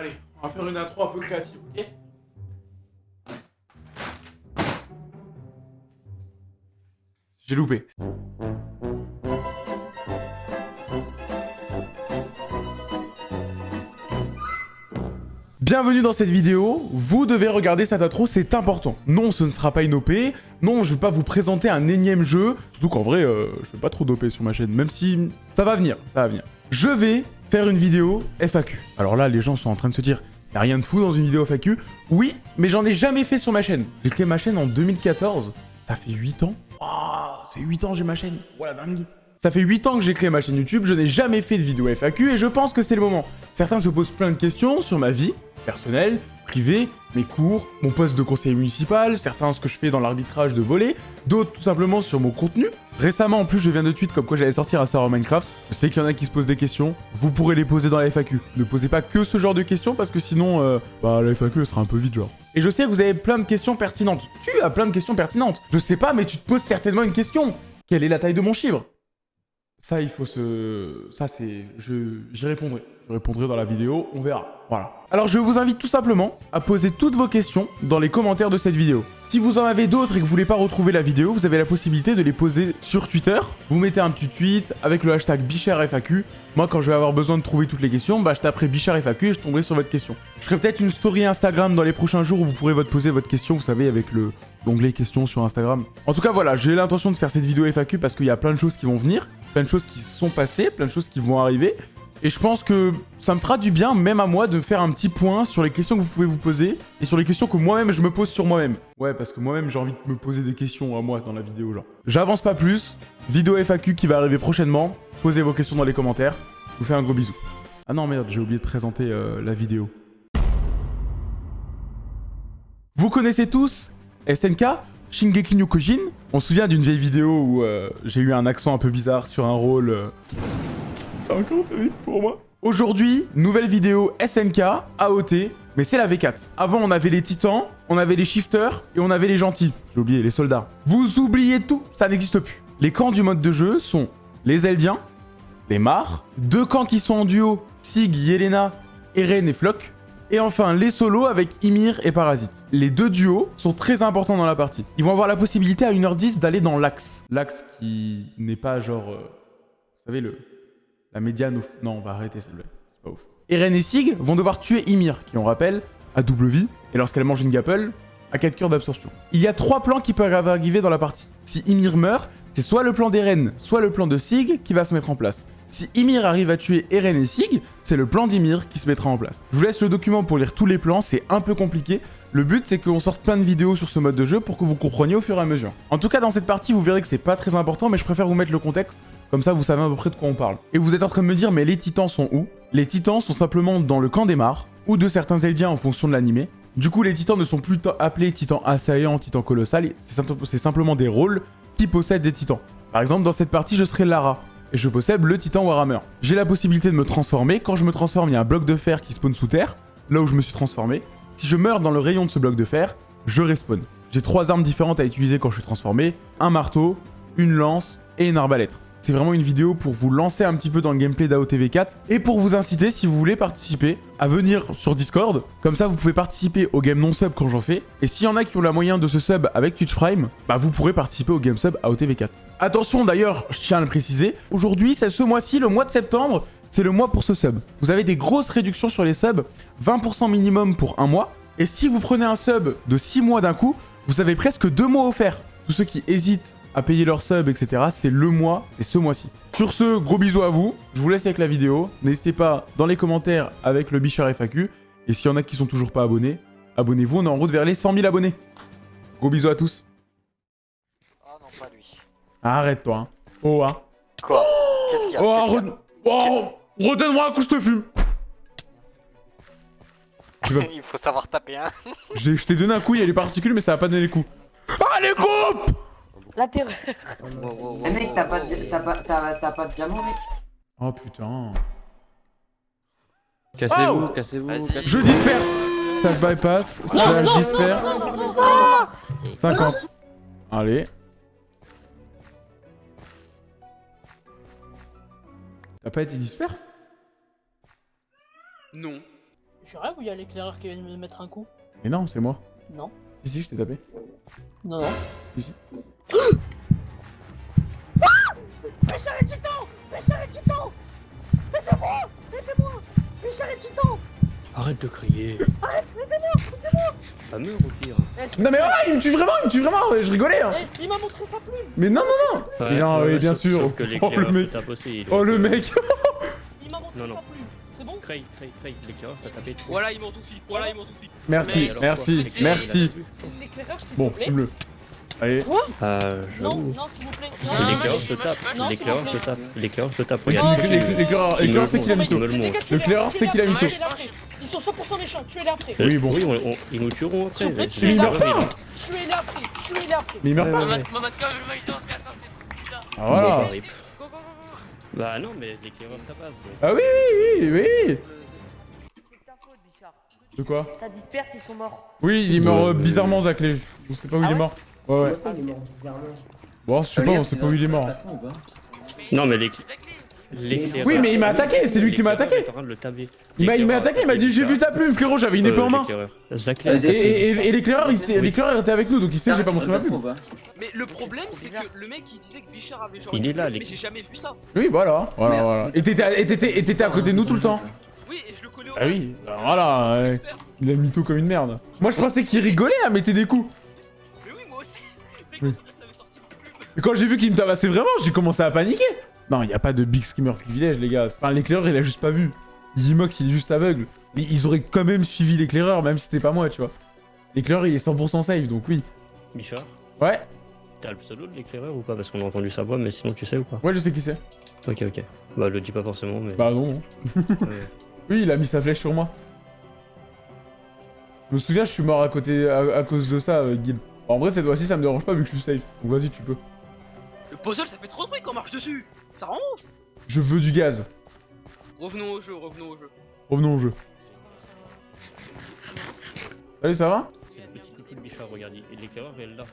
Allez, on va faire une intro un peu créative, ok J'ai loupé. Bienvenue dans cette vidéo, vous devez regarder cette intro, c'est important. Non, ce ne sera pas une OP, non, je vais pas vous présenter un énième jeu, surtout qu'en vrai, euh, je fais pas trop d'OP sur ma chaîne, même si ça va venir, ça va venir. Je vais faire une vidéo FAQ. Alors là, les gens sont en train de se dire, y a rien de fou dans une vidéo FAQ. Oui, mais j'en ai jamais fait sur ma chaîne. J'ai créé ma chaîne en 2014, ça fait 8 ans. C'est 8 ans j'ai ma chaîne, voilà dingue. Ça fait 8 ans que j'ai créé ma chaîne YouTube, je n'ai jamais fait de vidéo FAQ et je pense que c'est le moment. Certains se posent plein de questions sur ma vie, personnel, mes cours, mon poste de conseiller municipal, certains ce que je fais dans l'arbitrage de voler, d'autres tout simplement sur mon contenu. Récemment en plus je viens de tweet comme quoi j'allais sortir un serveur Minecraft. Je sais qu'il y en a qui se posent des questions, vous pourrez les poser dans la FAQ. Ne posez pas que ce genre de questions parce que sinon euh, bah la FAQ sera un peu vide genre. Et je sais que vous avez plein de questions pertinentes. Tu as plein de questions pertinentes. Je sais pas mais tu te poses certainement une question. Quelle est la taille de mon chibre? Ça il faut se... Ça c'est... Je... J'y répondrai. Je répondrai dans la vidéo, on verra. Voilà. Alors je vous invite tout simplement à poser toutes vos questions dans les commentaires de cette vidéo. Si vous en avez d'autres et que vous voulez pas retrouver la vidéo, vous avez la possibilité de les poser sur Twitter. Vous mettez un petit tweet avec le hashtag BicharFAQ. Moi, quand je vais avoir besoin de trouver toutes les questions, bah, je taperai BicharFAQ et je tomberai sur votre question. Je ferai peut-être une story Instagram dans les prochains jours où vous pourrez poser votre question, vous savez, avec le l'onglet questions sur Instagram. En tout cas, voilà, j'ai l'intention de faire cette vidéo FAQ parce qu'il y a plein de choses qui vont venir, plein de choses qui sont passées, plein de choses qui vont arriver. Et je pense que ça me fera du bien, même à moi, de faire un petit point sur les questions que vous pouvez vous poser et sur les questions que moi-même je me pose sur moi-même. Ouais, parce que moi-même j'ai envie de me poser des questions à moi dans la vidéo, genre. J'avance pas plus. Vidéo FAQ qui va arriver prochainement. Posez vos questions dans les commentaires. Je vous fais un gros bisou. Ah non, merde, j'ai oublié de présenter euh, la vidéo. Vous connaissez tous SNK Shingeki no Kojin On se souvient d'une vieille vidéo où euh, j'ai eu un accent un peu bizarre sur un rôle... Euh, c'est encore terrible pour moi. Aujourd'hui, nouvelle vidéo SNK, AOT, mais c'est la V4. Avant, on avait les titans, on avait les shifters et on avait les gentils. J'ai oublié, les soldats. Vous oubliez tout, ça n'existe plus. Les camps du mode de jeu sont les Eldiens, les Mars, deux camps qui sont en duo, Sig, Yelena, Eren et Flock, et enfin les solos avec Ymir et Parasite. Les deux duos sont très importants dans la partie. Ils vont avoir la possibilité à 1h10 d'aller dans l'axe. L'axe qui n'est pas genre... euh, vous savez, le, la médiane... Au... Non, on va arrêter. C'est pas ouf. Eren et Sig vont devoir tuer Ymir, qui on rappelle, a double vie, et lorsqu'elle mange une gapple, a 4 cœurs d'absorption. Il y a trois plans qui peuvent arriver dans la partie. Si Ymir meurt, c'est soit le plan d'Eren, soit le plan de Sig qui va se mettre en place. Si Ymir arrive à tuer Eren et Sig, c'est le plan d'Ymir qui se mettra en place. Je vous laisse le document pour lire tous les plans, c'est un peu compliqué. Le but, c'est qu'on sorte plein de vidéos sur ce mode de jeu pour que vous compreniez au fur et à mesure. En tout cas, dans cette partie, vous verrez que c'est pas très important, mais je préfère vous mettre le contexte, comme ça vous savez à peu près de quoi on parle. Et vous êtes en train de me dire, mais les titans sont où? Les titans sont simplement dans le camp des Mars, ou de certains Eldiens en fonction de l'animé. Du coup, les titans ne sont plus appelés titans assaillants, titans colossal, c'est simplement des rôles qui possèdent des titans. Par exemple, dans cette partie, je serai Lara, et je possède le titan Warhammer. J'ai la possibilité de me transformer. Quand je me transforme, il y a un bloc de fer qui spawn sous terre, là où je me suis transformé. Si je meurs dans le rayon de ce bloc de fer, je respawn. J'ai trois armes différentes à utiliser quand je suis transformé. Un marteau, une lance et une arbalète. C'est vraiment une vidéo pour vous lancer un petit peu dans le gameplay d'AOTV4 et pour vous inciter, si vous voulez participer, à venir sur Discord. Comme ça, vous pouvez participer au game non-sub quand j'en fais. Et s'il y en a qui ont la moyen de se sub avec Twitch Prime, bah vous pourrez participer au game sub AOTV4. Attention d'ailleurs, je tiens à le préciser, aujourd'hui, c'est ce mois-ci, le mois de septembre, c'est le mois pour ce sub. Vous avez des grosses réductions sur les subs, 20% minimum pour un mois. Et si vous prenez un sub de 6 mois d'un coup, vous avez presque 2 mois offerts. Tous ceux qui hésitent à payer leur sub, etc., c'est le mois, c'est ce mois-ci. Sur ce, gros bisous à vous. Je vous laisse avec la vidéo. N'hésitez pas dans les commentaires avec le Bichard FAQ. Et s'il y en a qui sont toujours pas abonnés, abonnez-vous. On est en route vers les 100 000 abonnés. Gros bisous à tous. Oh non, pas lui. Arrête-toi. Hein. Oh, hein. Quoi? Qu'est-ce qu'il y a? Oh, re- oh, redonne-moi un coup, je te fume. Il faut savoir taper, hein. Je t'ai donné un coup, il y a les particules, mais ça va pas donner les coups. Allez, coupe La terreur. Eh mec, t'as pas, de- t'as pas, t'as, t'as pas de diamant, mec? Oh putain. Cassez-vous, Oh cassez-vous. Je disperse. Slash bypass, slash disperse. 50. Allez. T'as pas été disperse? Non. Je rêve où il y a l'éclaireur qui vient de me mettre un coup Mais non, c'est moi. Non. Si, si, je t'ai tapé. Non, non. Si, si. Pêcheur et Titan Pêcheur et Titan Aidez-moi Aidez-moi Pêcheur et Titan Arrête de crier. Arrête Aidez-moi Aidez-moi au pire. Eh, Non mais ah, il me tue vraiment, il me tue vraiment, ouais, je rigolais hein. eh, Il m'a montré sa plume Mais non, non, non Mais non, oui, bien sauf- sûr. sauf que Oh, le mec. il Oh le mec Il m'a montré Non, non. sa plume C'est bon? Craig, Craig, Craig, l'éclaireur t'a tapé. Voilà, ils m'ont tout. Voilà, ils m'ont tout. Merci, merci, merci. il Bon, te Allez. Euh, je... Non, non s'il vous plaît Non, Ah, L'éclaireur te tape. L'éclaireur te tape. L'éclaireur te tape. Regarde. l'éclaireur- Il c'est qu'il a mytho. il L'éclaireur, c'est qu'il a mytho. Ils sont 100% méchants, tuez-les après Oui, bon. Oui, on- on- ils nous tueront après. Mais- il meurt après pas. Tuez-les après Tuez-les après Mais il meurt pas. le magicien, c'est ça. Ah voilà. Bah, non, mais l'éclaireur tapasse. Ah oui, oui, oui, oui. C'est ta faute, Bichard. De quoi T'as disperse, ils sont morts. Oui, il est mort euh, Ouais, bizarrement, Zaclé. On sait pas où il Ah est ouais mort. Ouais, ouais. Comment ça, il est mort bizarrement Bon, je sais pas, on sait pas où il est mort. Non, mais l'éclaireur- Oui, mais il m'a attaqué, c'est lui qui m'a attaqué. Il m'a il m'a L'éclaireur attaqué, il m'a dit j'ai vu ta plume, frérot, j'avais une épée Euh, en main. Zac, Vas-y, Et, et, et- et l'éclaireur, l'éclaireur était avec nous, donc il sait que j'ai pas montré ma plume. Mais le problème, c'est que le mec il disait que Bichard avait genre. Il est là, les- Mais j'ai jamais vu ça. Oui, voilà, voilà, voilà. Et t'étais à- côté de nous tout le temps. Oui, et je le connais au Ah oui, bah voilà, il a mytho comme une merde. Moi je pensais qu'il rigolait à mettre des coups. Mais. Et quand j'ai vu qu'il me tabassait vraiment, j'ai commencé à paniquer. Non, il y a pas de big screamer privilège, les gars. Enfin, l'éclaireur, il a juste pas vu. Yimox, il est juste aveugle. Ils ils auraient quand même suivi l'éclaireur, même si c'était pas moi, tu vois. L'éclaireur, il est 100% safe, donc oui. Bichard, Ouais, t'as le pseudo de l'éclaireur ou pas? Parce qu'on a entendu sa voix, mais sinon tu sais ou pas? Ouais, je sais qui c'est. Ok, ok. Bah, le dis pas forcément, mais. Bah non. ouais. Oui, il a mis sa flèche sur moi. Je me souviens, je suis mort à côté à, à cause de ça, euh, Guil. En vrai, cette fois-ci, ça me dérange pas vu que je suis safe. Donc vas-y, tu peux. Le puzzle, ça fait trop de bruit quand on marche dessus. Ça rend ouf. Je veux du gaz. Revenons au jeu, revenons au jeu. Revenons au jeu. Salut, ça va? C'est le petit coucou de Bichard, regarde, il- l'éclaireur est là.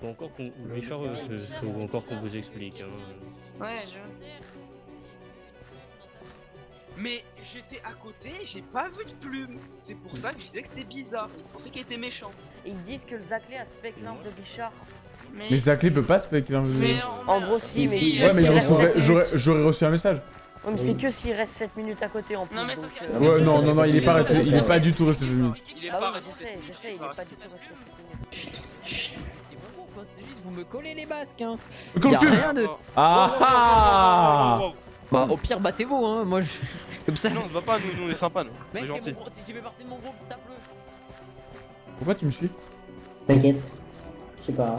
Faut encore qu'on. Bichard, euh, faut- faut encore qu'on vous explique. Hein. Ouais, je. Mais j'étais à côté, j'ai pas vu de plume. C'est pour ça que je disais que c'était bizarre. Je pensais qu'il était méchant. Et ils disent que le Zaclé a spec l'inf de Bichard. Mais. Mais Zaclé peut pas spec. Mais Ouais, on a- En gros, si, mais si, il mais reste- j'aurais- reste reçu un message. Ouais, mais c'est que s'il reste 7 minutes à côté en plus. Non, mais sauf donc, que euh, Ouais, non, non, non, il est pas Ouais, resté, il est pas du tout resté 7 minutes. Il est Ah pas resté je sais, je sais, il est pas du tout resté minutes. 7 minutes. C'est bon, quoi, c'est juste vous me collez les masques hein. Comme Y a tu rien de. Ah ah Bah au pire battez-vous hein, moi je. Comme ça. Non, on ne va pas, nous, nous on est sympa, nous. Mec, t'es mon tu fais partie de mon groupe, tape-le. Pourquoi tu me suis? T'inquiète. Je sais pas.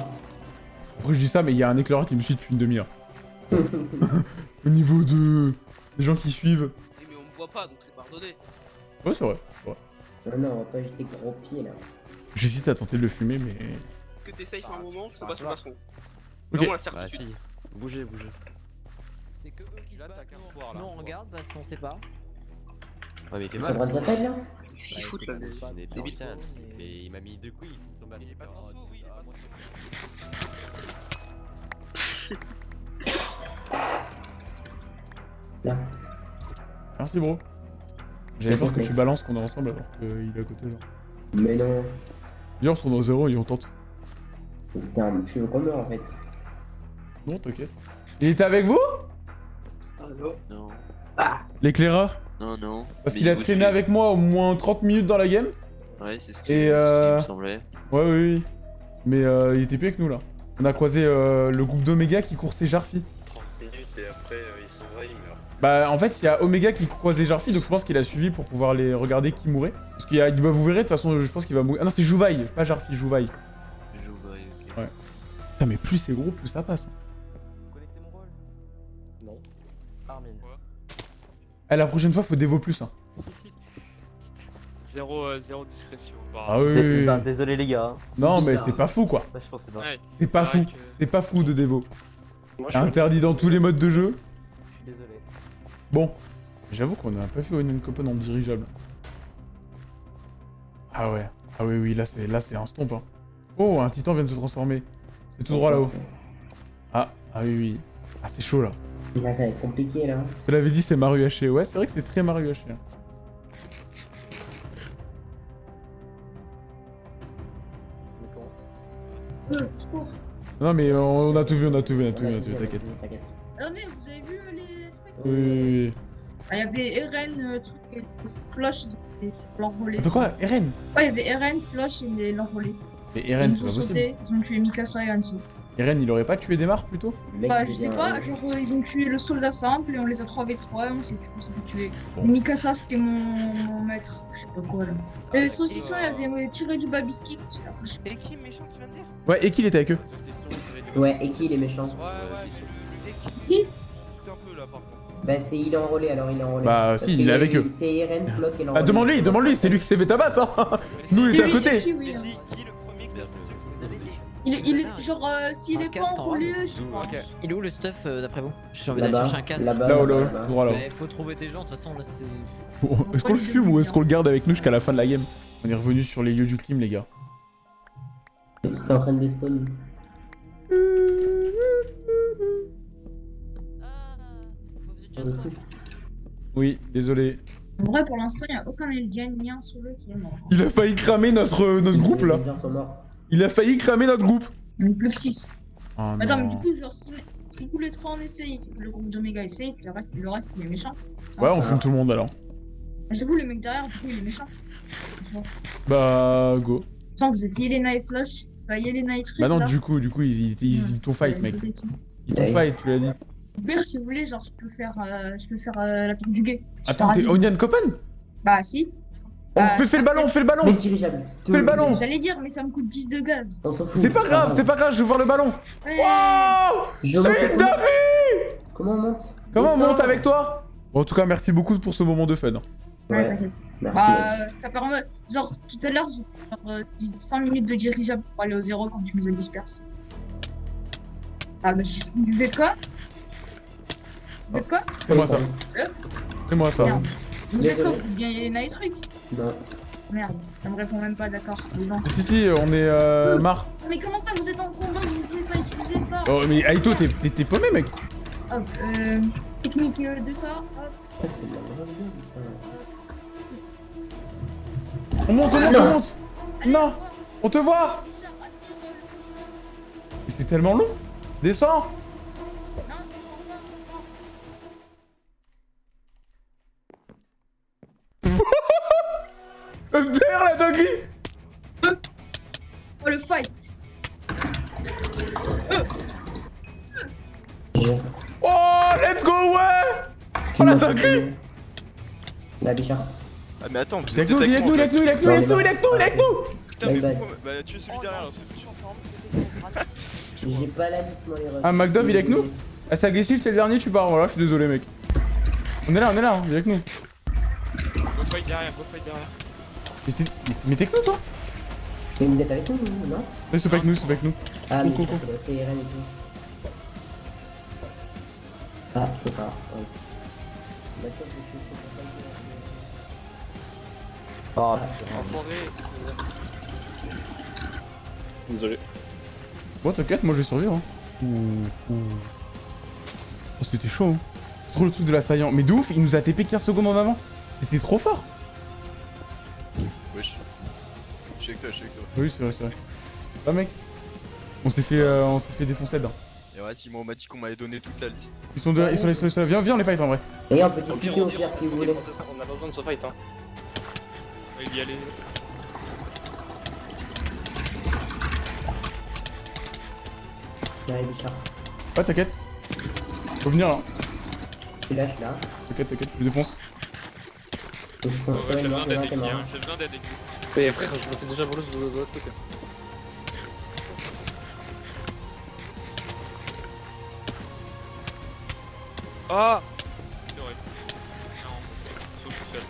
Après, je dis ça, mais il y a un éclaireur qui me suit depuis une demi-heure. Au niveau de... des gens qui suivent. Mais on me voit pas, donc c'est pardonné. Ouais, c'est vrai. c'est vrai. Non, non, on va pas jeter gros pieds là. J'hésite à tenter de le fumer, mais... Que t'essayes un moment, je te passe le passeron. Ok. Non, la Bah si, bougez, bougez. C'est que eux qui se battent. nous, pouvoir, on- là. nous, on regarde parce qu'on sait pas. Ouais, mais droit mal. de sa fête là Il fout là. Il trop, hein, mais- il m'a mis deux couilles. il est pas terre. transfo, oui, il est pas. Là. Merci, bro. J'avais peur que tu balances qu'on est ensemble alors qu'il est à côté, là. Mais non. Viens, on retourne au zéro et on tente. Putain, tu veux qu'on meure en fait. Non, t'inquiète. Il était avec vous? Non, L'éclaireur non, non. Parce qu'il a traîné avec moi au moins 30 minutes dans la game. Ouais, c'est ce qui Et, ce qui euh, me semblait. Ouais, oui, oui. Mais euh, il était plus avec nous, là. On a croisé euh, le groupe d'Omega qui coursait Jarfi. 30 minutes et après, il s'en va, il meurt. Bah, en fait, il y a Omega qui croisait Jarfi, donc je pense qu'il a suivi pour pouvoir les regarder qui mourait. Parce qu'il y a... bah, vous verrez, de toute façon, je pense qu'il va mourir. Ah non, c'est Jouvaille, pas Jarfi, Jouvaille. Ouais, ok. Ouais. Putain, mais plus c'est gros, plus ça passe. hein. Armin. Eh, la prochaine fois, faut dévo plus. Hein. Zéro, euh, zéro discrétion. Bah, Ah oui, oui, oui. Désolé les gars. Non, mais c'est pas fou, quoi. Ouais, C'est pas fou. que- C'est pas fou de dévo. Moi, interdit dans tous les modes de jeu. Je suis désolé. Bon, j'avoue qu'on a pas fait une copain en dirigeable. Ah ouais, ah oui, oui, là c'est là c'est un stomp. Hein. Oh, un titan vient de se transformer. C'est tout droit là-haut. Ah, ah oui, oui. Ah, c'est chaud là. Là, ça va être compliqué, là. Hein. Tu l'avais dit, c'est Maru haché. Ouais, c'est vrai que c'est très Maru haché. Hein. Non mais on a tout vu, on a tout vu, on a tout vu, vu, t'inquiète. Ah oh, merde, vous avez vu euh, les trucs euh, Oui, oui, oui. Ah, il y avait Eren, euh, truc, Floche, l'enrôlé. De quoi Eren? Ouais, il y avait Eren, Floche et l'enrôlé. Et Eren, c'est pas possible. Ils ont tué Mikasa et Hanzo. Eren, il aurait pas tué Desmar plutôt? Le mec, Bah, je sais pas, genre euh, ils ont tué le soldat simple et on les a 3v3 et on s'est on s'est fait tuer. Bon. Mikasa c'était mon... mon maître, je sais pas quoi là. Et Saucisson il avait tiré du babiski. Et qui méchant tu viens de dire? Ouais, et qui il était avec eux? Ouais, et qui il est méchant? Ouais, ouais, qui? Contre. Bah, c'est il est enrôlé alors il est enrôlé. Bah, Parce si, il est avec eu- eux. C'est Eren, Flock et Ah, l'enrôlé. demande-lui, demande-lui, c'est lui qui s'est fait tabasse, hein Nous, il était à côté Il est, il est genre euh, s'il est pas en je. Ok. Il est où le stuff euh, d'après vous J'ai envie d'aller chercher un casque. là-bas, Là-haut, là-haut, là-bas. droit là-haut. Mais faut trouver des gens, de toute façon là c'est. Bon, Est-ce qu'on le fume ou est-ce qu'on le garde avec nous jusqu'à la fin de la game On est revenu sur les lieux du crime, les gars. T'es en train de despawn. Ah, Oui, désolé. En vrai pour l'instant il n'y a aucun Eldian ni un solo qui est mort. Il a failli cramer notre, euh, notre groupe, là Il a failli cramer notre groupe Il n'y plus que 6. Oh Attends mais du coup genre si, si tous les trois on essaye, le groupe d'Omega essaye, puis le reste, le reste il est méchant. Ouais, on fume tout le monde alors. J'avoue le mec derrière du coup il est méchant. Bah, go. Sans vous êtes Yelena et Flush, enfin Yelena et truc Bah non, là. du coup, du coup, ils, ils, ils, t'ont fight, Ouais, mec. Ils t'ont Ouais. fight, tu l'as dit. Pire, si vous voulez, genre, je peux faire, euh, je peux faire euh, la tour du gay. Attends, t'es. Onion Copen? Bah, si. On Euh, fait, fais le ballon, fais le ballon dirigeable. Fais le ballon. J'allais dire, mais ça me coûte 10 de gaz. On s'en fout. C'est pas grave, c'est pas grave, je veux voir le ballon Ouais. Wow C'est comment David Comment on monte? Comment on monte avec toi? Bon, en tout cas, merci beaucoup pour ce moment de fun. Ouais, Ouais, t'inquiète. merci. Bah, euh, ça permet. Genre, tout à l'heure, j'ai fait genre, euh, 10 5 minutes de dirigeable pour aller au zéro quand tu nous as disperses. Ah, bah, je- vous êtes quoi? Vous êtes quoi? C'est moi ça. C'est moi ça. Merde. Vous êtes quoi? Vous êtes bien Yelena et Non. Merde, ça me répond même pas, d'accord. Si, si, on est euh, marre. Mais comment ça, vous êtes en combat Vous pouvez pas utiliser ça Oh, mais Aito, t'es- paumé, mec Hop, euh, technique euh, de ça, hop. C'est de la grande gueule, ça. On monte, on monte, on monte Allez, Non. On te voit C'est tellement long descends Dinguerie Oh, le fight Oh, let's go, ouais Oh, la dinguerie La Bichard. Ah, mais attends, vous Il est êtes avec nous, il est peut-être avec nous, il est avec nous, il est avec nous, il est avec nous, il est avec nous Putain, mais pourquoi Bah, tu es celui derrière là. J'ai pas la liste, moi, les. Ah, McDove, il est avec nous Ah, c'est agressif, t'es le dernier, tu pars, voilà, je suis désolé, mec. On est là, on est là, hein, il est avec nous. Go fight derrière, go fight derrière. Mais, c'est- mais- mais t'es que nous, toi Mais vous êtes avec nous, non? Mais c'est pas avec nous, c'est pas avec nous. Ah, mais c'est- c'est Eren et tout. Ah, je peux pas. Ah, Enfoiré. Désolé. Bon, t'inquiète, moi je vais survivre. Hein. Ouh, ouh. Oh, c'était chaud. Hein. C'est trop le truc de l'assaillant. Mais de ouf, il nous a TP 15 secondes en avant. C'était trop fort. Suis avec toi, je suis avec toi. Oui, c'est vrai, c'est vrai. Ah, mec. On s'est fait, euh, on s'est fait défoncer dedans. Et ouais, si moi on m'a dit qu'on m'avait donné toute la liste. Ils sont, de, ils sont là, ils sont là, ils sont là. Viens, viens, on les fight en vrai. Et on peut discuter on au pire si vous voulez. On a pas besoin de se fight, hein. Il y aller. Ouais, Bichard. Ouais, t'inquiète. Faut venir là. Je suis là, je suis là. T'inquiète, t'inquiète, je défonce. Sur J'ai les besoin les d'aide hein. J'ai besoin d'aide. Mais frère, je me fais déjà voler de de l'autre côté. Ah C'est vrai. Non, sauf tout seul.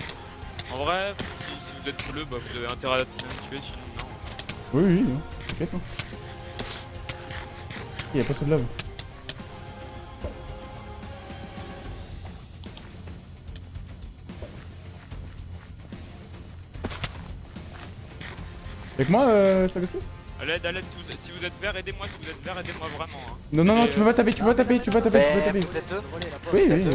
En vrai, si, si vous êtes bleu, bah vous avez intérêt à tuer, sinon non. Oui, oui, non. T'inquiète, hein. Il y a pas de lave. Avec moi, euh, Sagoski À l'aide, à l'aide, si vous, si vous êtes vert, aidez-moi, si vous êtes vert, aidez-moi vraiment. Hein. Non, non, non, tu peux pas taper, tu peux pas taper, tu peux pas taper, tu peux Mais taper. vous êtes deux Oui, oui.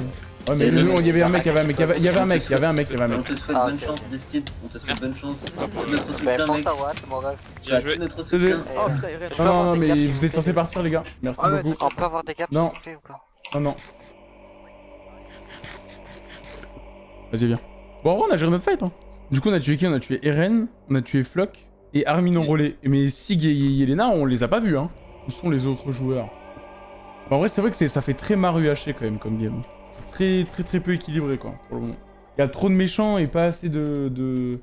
Ouais, mais le- il y avait un mec, il y avait un mec, il y avait- il y avait un mec, il y avait un mec, il y avait un On mec. te souhaite Ah, bonne ok. chance, Biscuit. On te souhaite bonne chance. Tout notre Ben, soutien, mec. pense à Watt, mon rêve. Tu as Bien joué. tout notre Désolé. soutien. Et, Oh euh, putain, Irène. je peux Non, non, mais vous êtes censés partir, les gars. Merci Ah ouais, beaucoup. On peut avoir des caps, Non. s'il vous plaît, ou quoi Non, non. Vas-y, viens. Bon, en vrai, on a géré notre fight. Hein. Du coup, on a tué qui? On a tué Eren, on a tué Flock et et relais. Mais Sig et Yelena, on les a pas vus. Hein. Où sont les autres joueurs En vrai, c'est vrai que ça fait très Maru haché quand même comme game. Très, très, très peu équilibré, quoi, pour le moment. Il y a trop de méchants et pas assez de, de,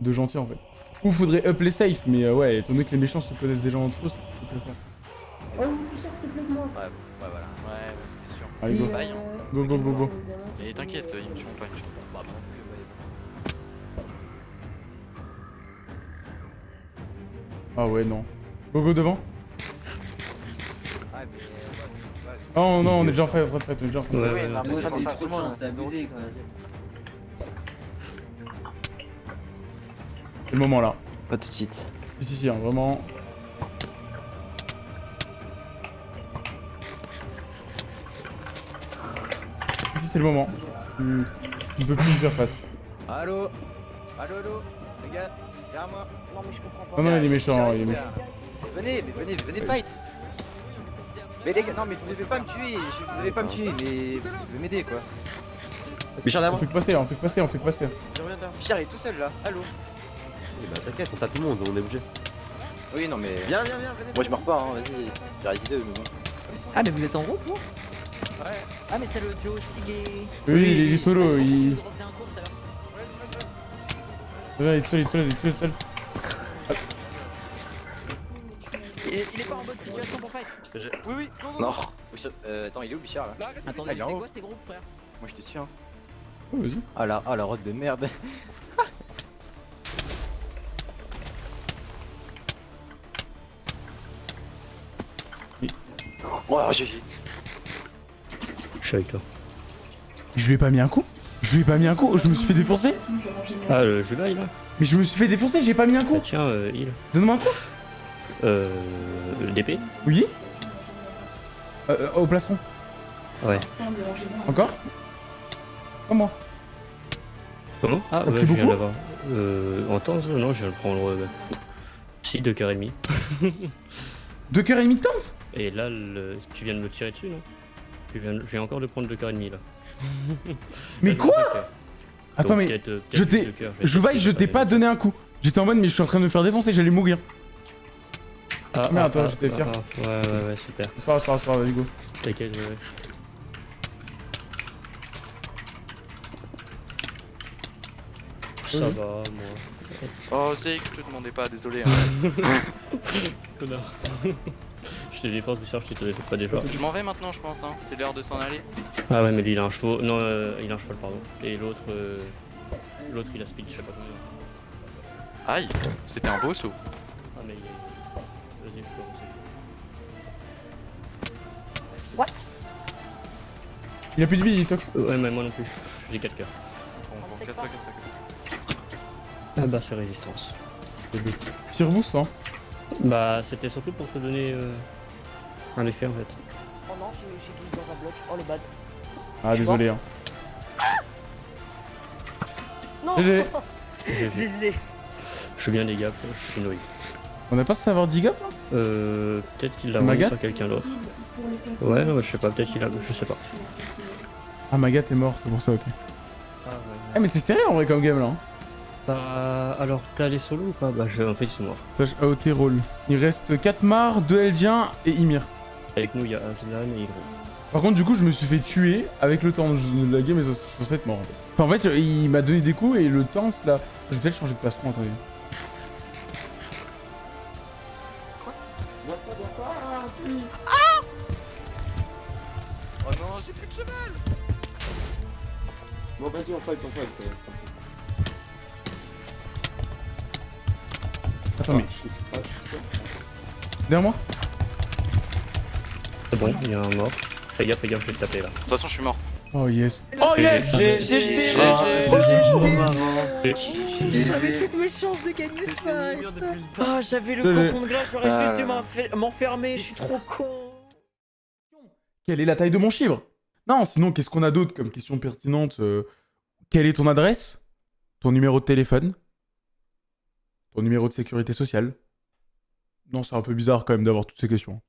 de gentils, en fait. Ou faudrait up les safe, mais euh, ouais, étant donné que les méchants se connaissent déjà entre eux, c'est très fort. Oh, Bichard, s'il te plaît, de moi. Ouais, ouais, voilà. Ouais, ouais, c'était sûr. Allez, go. C'est, euh, Go, go, go, go. Mais t'inquiète, ils me tueront pas, ils me tueront pas. Ah ouais, non. Go, go devant. Ah. Oh non, on est déjà en fait, on est déjà en fait. Ouais, ouais, c'est c'est ça. abusé, le moment là. Pas tout de suite. Si, si, si, hein, vraiment. Si, si, c'est le moment. Tu... peux plus lui faire face. Allo Allo, allo Les gars, derrière moi Non, mais je comprends pas. Non, non, il est méchant, il est les méchant. Venez, mais venez, venez fight Mais les gars, non mais vous devez pas me tuer, vous devez pas me tuer, mais vous devez m'aider quoi. Bichard On d'avant. fait que passer, on fait que passer, on fait que passer. Je reviens derrière. Bichard il est tout seul là, allo bah t'inquiète, on tape tout le monde, on est obligé. Oui non mais... Viens, viens, viens, venez Moi je meurs pas, hein, vas-y, j'ai résisté mais bon. Ah, mais vous êtes en groupe, vous? Ouais. Ah, mais c'est le duo Sig et. Oui, il est solo, il. Ouais, il est seul, il est seul, il est seul, il est pas en bonne situation pour fight. Oui, oui, Non. euh, attends, il est où Bichard là Ah, est en c'est quoi ces groupes, frère Moi je te suis hein. Oh, vas-y. Ah la, ah la rotte de merde. Oui. Oh GG. Je suis avec toi. Je lui ai pas mis un coup Je lui ai pas mis un coup Je me suis fait défoncer Ah, le jeu là, il a Mais je me suis fait défoncer, j'ai pas mis un Ah, coup tiens, euh, il. Donne-moi un coup Euh. DP Oui euh, euh, Au plastron. Ouais. Encore Comment Comment Ah, ouais, je viens d'avoir. Euh. En temps, non, je viens de prendre. Euh, si, deux cœurs et demi. Deux cœurs et demi de temps? Et là, le... tu viens de me tirer dessus, non? Je viens, je viens encore de prendre deux cœurs et demi là. Mais Là, quoi Attends, donc mais je t'ai- juste deux cœurs, vais Je tester, vaille, je t'ai pas donné un coup. J'étais en mode, mais je suis en train de me faire défoncer, j'allais mourir. Ah, Merde, attends, ah, j'étais fier. Ouais, ouais, ouais, super. C'est pas grave, c'est pas grave, c'est pas grave, vas-y, go. T'inquiète, ouais, ouais. Ça va, moi. Oh, Zeke, je te demandais pas, désolé. hein. Connard. je t'ai défense, Bichard, je t'ai pas déjà. Je m'en vais maintenant, je pense, hein. c'est l'heure de s'en aller. Ah ouais, mais lui il a un cheval. Non, euh, il a un cheval, pardon. Et l'autre. euh, L'autre il a speed, je sais pas combien. Aïe, c'était un beau saut. Ah, mais il est. Vas-y, je peux avancer. What? Il a plus de vie, il toque. Ouais, mais moi non plus. J'ai 4 cœurs. Bon, bon, casse-toi, casse-toi, casse-toi. Ah bah, c'est résistance. But. Tire boost, hein. Bah, c'était surtout pour te donner euh, un effet en fait. Oh non, j'ai j'ai glissé dans un bloc. Oh le bad. Ah, Je suis désolé, hein. Non GG. Je suis bien des gaps, je suis noyé. On a pas censé avoir 10 gaps là? Euh. Peut-être qu'il l'a Magat sur quelqu'un d'autre. Ouais, non, je sais pas, peut-être qu'il a. Je sais pas. Ah, Magat est mort, c'est pour ça, ok. Ah, ouais. Ah, mais c'est serré en vrai comme game là. hein. Bah, alors, t'es allé solo ou pas? Bah, je... en fait, ils sont morts. Sage AOT roll. Il reste 4 Mar, 2 Eldiens et Ymir. Avec nous, il y a Aslan et Hydro. Par contre, du coup, je me suis fait tuer avec le temps de la game et je suis censé être mort. Enfin, en fait, il m'a donné des coups et le temps, là. Je vais peut-être changer de plastron, attendez. Vas-y, on fight, on fight. Attends, mais. Ah, je suis sûr. Derrière moi C'est bon, il y a un mort. Fais gaffe, fais gaffe, je vais te taper là. De toute façon, je suis mort. Oh yes. Oh yes GG Ah, J'avais toutes mes chances de gagner ce fight Ah, j'avais le cocon de glace, j'aurais Ah juste dû m'enfer- m'enfermer, je suis trop con Quelle est la taille de mon chibre? Non, sinon, qu'est-ce qu'on a d'autre comme question pertinente euh, Quelle est ton adresse? Ton numéro de téléphone? Ton numéro de sécurité sociale? Non, c'est un peu bizarre quand même d'avoir toutes ces questions.